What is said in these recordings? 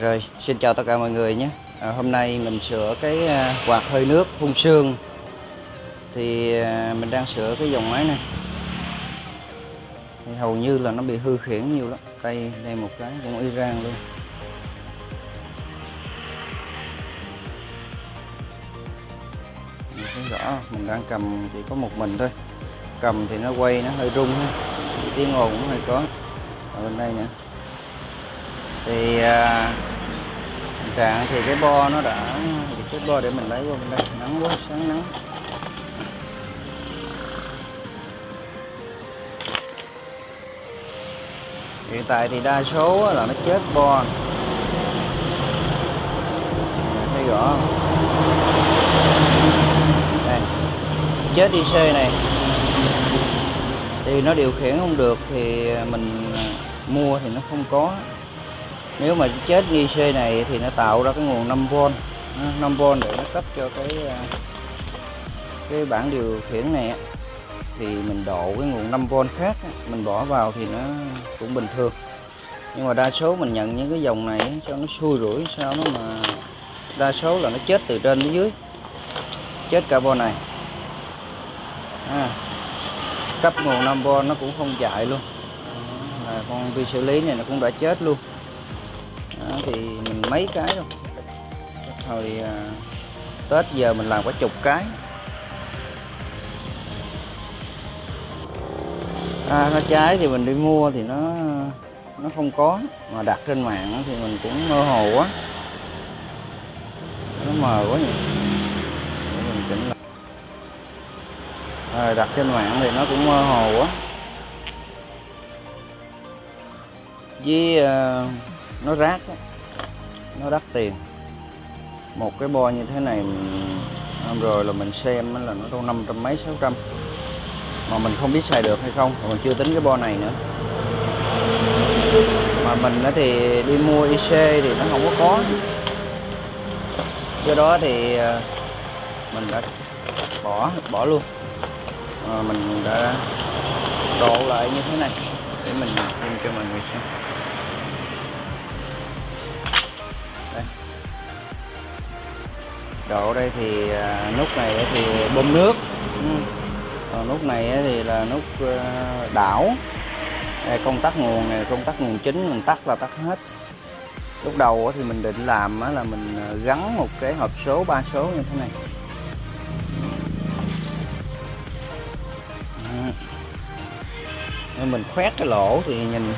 Rồi, xin chào tất cả mọi người nhé. À, hôm nay mình sửa cái à, quạt hơi nước phun sương. Thì à, mình đang sửa cái dòng máy này. Thì hầu như là nó bị hư khiển nhiều lắm. Đây, đây một cái cũng Iran luôn. Mình thấy rõ, mình đang cầm chỉ có một mình thôi. Cầm thì nó quay nó hơi rung. Tiếng ồn cũng hơi có. Ở bên đây nữa. Thì à, trạng thì cái bo nó đã cái bo để mình lấy qua bên đây nắng quá, sáng nắng. Hiện tại thì đa số là nó chết bo. Thấy rõ đây. Chết IC này. Thì nó điều khiển không được thì mình mua thì nó không có nếu mà chết nghi C này thì nó tạo ra cái nguồn 5V 5V để nó cấp cho cái à, cái bảng điều khiển này thì mình độ cái nguồn 5V khác mình bỏ vào thì nó cũng bình thường. Nhưng mà đa số mình nhận những cái dòng này cho nó xui rủi sao nó mà đa số là nó chết từ trên đến dưới. Chết carbon này. À, cấp nguồn 5V nó cũng không chạy luôn. Là con vi xử lý này nó cũng đã chết luôn thì mình mấy cái thôi. Hồi à, Tết giờ mình làm có chục cái. À, nó trái thì mình đi mua thì nó nó không có. Mà đặt trên mạng thì mình cũng mơ hồ quá. Nó mờ quá nhỉ. Để mình chỉnh lại. À, đặt trên mạng thì nó cũng mơ hồ quá. Với uh, nó rác đó nó đắt tiền. Một cái bo như thế này hôm rồi là mình xem là nó đâu năm trăm mấy sáu trăm. Mà mình không biết xài được hay không mà mình chưa tính cái bo này nữa. Mà mình thì đi mua IC thì nó không có có do đó thì à, mình đã bỏ bỏ luôn. À, mình đã đổ lại như thế này để mình xem cho mọi người xem. Độ đây thì à, nút này thì bơm nước. Ừ. còn nút này thì là nút à, đảo. Đây công tắc nguồn này công tắc nguồn chính mình tắt là tắt hết. Lúc đầu thì mình định làm là mình à, gắn một cái hộp số ba số như thế này. Nên mình khoét cái lỗ thì nhìn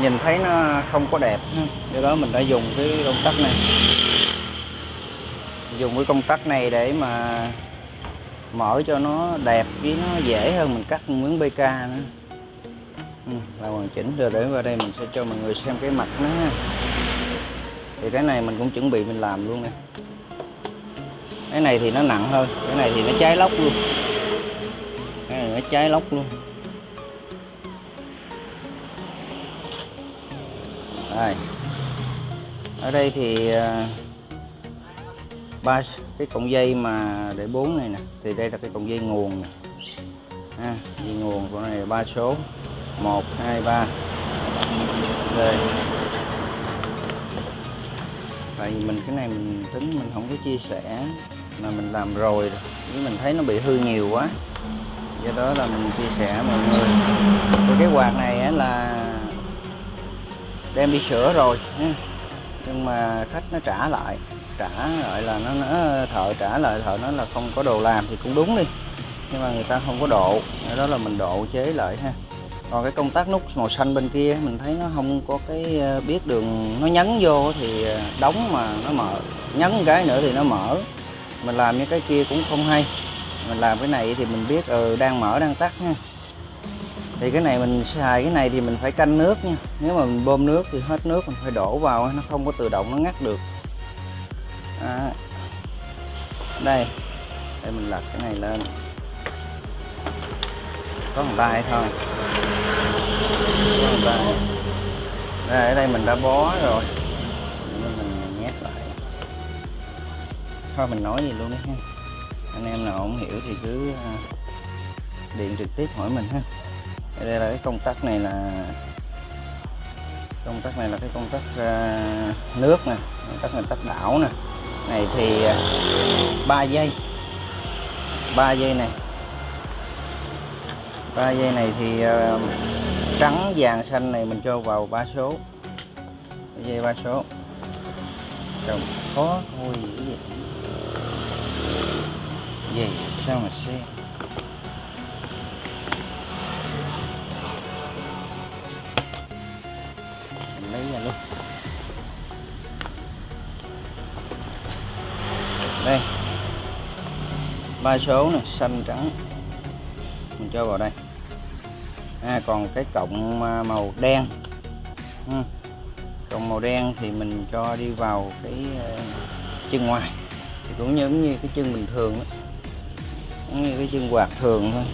nhìn thấy nó không có đẹp do đó mình đã dùng cái công tắc này dùng cái công tắc này để mà mở cho nó đẹp với nó dễ hơn mình cắt miếng BK nữa. Ừ, là hoàn chỉnh rồi để vào đây mình sẽ cho mọi người xem cái mặt nó thì cái này mình cũng chuẩn bị mình làm luôn nè. Cái này thì nó nặng hơn cái này thì nó cháy lóc luôn. Cái này nó cháy lóc luôn. Đây. Ở đây thì à, ba cái cọng dây mà để bốn này nè thì đây là cái cọng dây nguồn nè. À, dây nguồn của này ba số. 1 2 3 đây tại vì mình cái này mình tính mình không có chia sẻ mà mình làm rồi chứ mình thấy nó bị hư nhiều quá. Do đó là mình chia sẻ mọi người. Thì cái quạt này là đem đi sửa rồi nhưng mà khách nó trả lại trả lại là nó, nó thợ trả lại thợ nó là không có đồ làm thì cũng đúng đi. Nhưng mà người ta không có độ đó là mình độ chế lại ha. Còn cái công tắc nút màu xanh bên kia mình thấy nó không có cái ờ, biết đường nó nhấn vô thì ờ, đóng mà nó mở nhấn cái nữa thì nó mở. Mình làm như cái kia cũng không hay. Mình làm cái này thì mình biết ừ, đang mở đang tắt ha thì cái này mình xài cái này thì mình phải canh nước nha. Nếu mà mình bơm nước thì hết nước mình phải đổ vào nó không có tự động nó ngắt được à. đây. Đây mình lật cái này lên. Có một tay thôi. Có một tay. Đây ở đây mình đã bó rồi. Nên mình nhét lại. Thôi mình nói gì luôn đi ha. Anh em nào không hiểu thì cứ ờ, điện trực tiếp hỏi mình ha. Đây là cái công tắc này là công tắc này là cái công tắc uh, nước nè. Công tắc này tắc đảo nè này thì à, 3 giây. 3 giây này. 3 giây này thì à, trắng, vàng, xanh này mình cho vào ba số. Dây ba số. Trồng khó thôi gì gì sao mà xem? Ba số này xanh trắng. Mình cho vào đây. À, còn cái cộng à, màu đen. Ừ. cộng màu đen thì mình cho đi vào cái à, chân ngoài. Thì cũng giống như cái chân bình thường đó. giống như cái chân quạt thường thôi.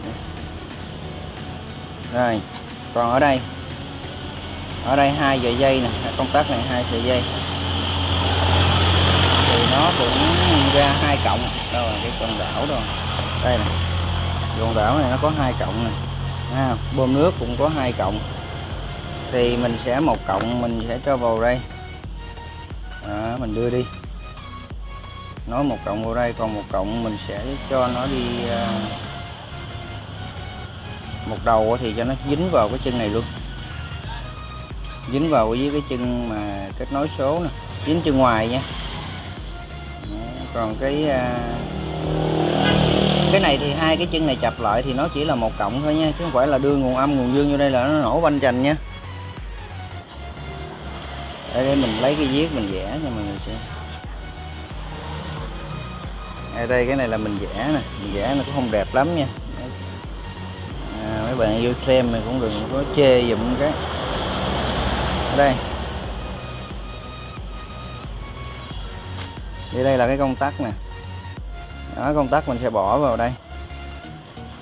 Rồi còn ở đây. Ở đây hai sợi dây nè công tắc này hai sợi dây nó cũng ra hai cộng đâu là cái con đảo rồi đây nè. Con đảo này nó có hai cộng này à, bơm nước cũng có hai cộng thì mình sẽ một cộng mình sẽ cho vào đây. À, mình đưa đi. Nói một cộng vào đây còn một cộng mình sẽ cho nó đi à, một đầu thì cho nó dính vào cái chân này luôn. Dính vào với cái chân mà kết nối số nè. Dính chân ngoài nha còn cái uh, cái này thì hai cái chân này chập lại thì nó chỉ là một cộng thôi nha chứ không phải là đưa nguồn âm nguồn dương vô đây là nó nổ banh chành nha. Đây, đây mình lấy cái viết mình vẽ cho mọi người xem. Ở đây cái này là mình vẽ nè mình vẽ nó cũng không đẹp lắm nha. À, mấy bạn yêu xem mình cũng đừng có chê dùm cái. Ở đây. Thì đây là cái công tắc nè. Đó, công tắc mình sẽ bỏ vào đây.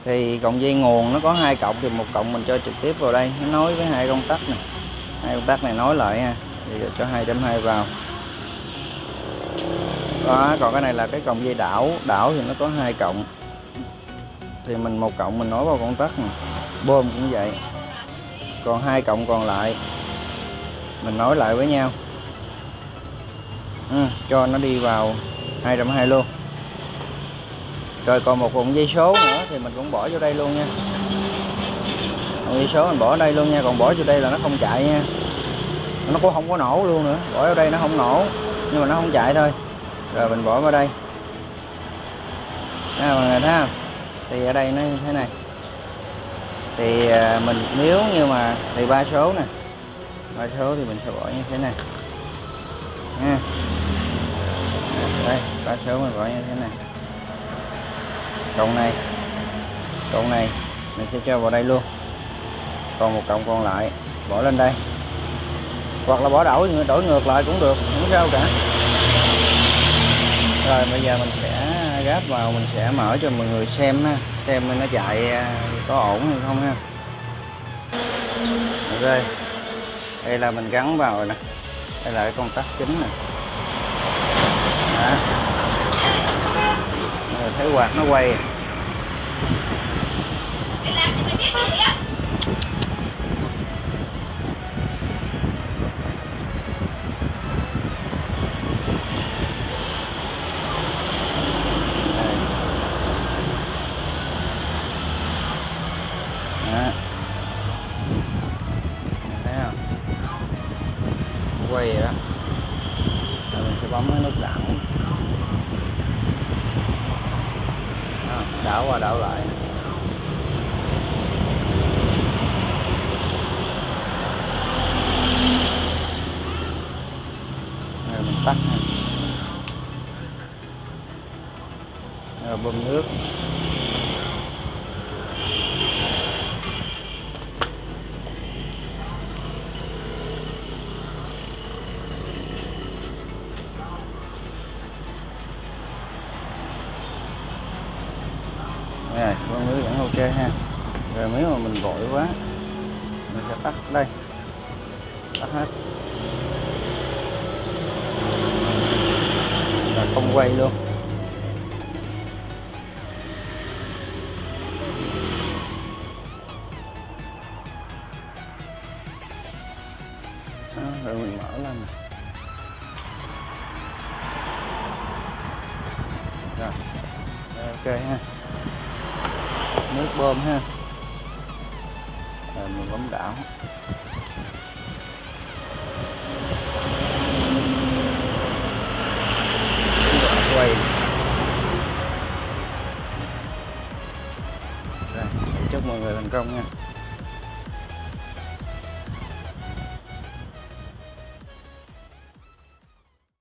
Thì cộng dây nguồn nó có hai cộng thì một cộng mình cho trực tiếp vào đây. Nó nối với hai công tắc này hai công tắc này nối lại ha. Thì cho 2.2 vào. Đó, còn cái này là cái cộng dây đảo. Đảo thì nó có hai cộng thì mình một cộng mình nối vào công tắc này bơm cũng vậy. Còn hai cộng còn lại, mình nối lại với nhau ừ, cho nó đi vào 220 luôn. Rồi còn một cuộn dây số nữa thì mình cũng bỏ vô đây luôn nha. Cuộn dây số mình bỏ ở đây luôn nha còn bỏ vô đây là nó không chạy nha. Nó cũng không có nổ luôn nữa bỏ vào đây nó không nổ nhưng mà nó không chạy thôi. Rồi mình bỏ vào đây. À, mọi người thấy không? Thì ở đây nó như thế này. Thì à, mình nếu như mà thì ba số nè. Ba số thì mình sẽ bỏ như thế này. Nha đây ba số mình bỏ như thế này. Cộng này. Cộng này, mình sẽ cho vào đây luôn. Còn một cộng còn lại, bỏ lên đây. Hoặc là bỏ đổi đổi ngược lại cũng được, không sao cả. Rồi, bây giờ mình sẽ gáp vào, mình sẽ mở cho mọi người xem ha. Xem nó chạy à, có ổn hay không ha. Ok, đây là mình gắn vào rồi nè. Đây là cái công tắc chính nè rồi, thấy quạt nó quay. Quay vậy đó. Rồi, mình sẽ bấm cái nút giảm đó, đảo qua đảo lại. Rồi mình tắt rồi bơm nước. Rồi con lưới vẫn ok ha. Rồi nếu mà mình vội quá. Mình sẽ tắt đây. Tắt hết. Là không quay luôn. Mình mở lên Rồi, ok ha ôm ha. Rồi mình bấm đảo.